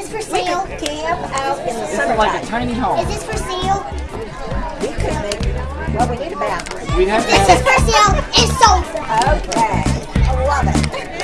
this for We sale? camp out in the It's like a tiny home. Is this for sale? We could make, well, we need a bathroom. We'd have to This is for sale. It's sold. Okay, I love it.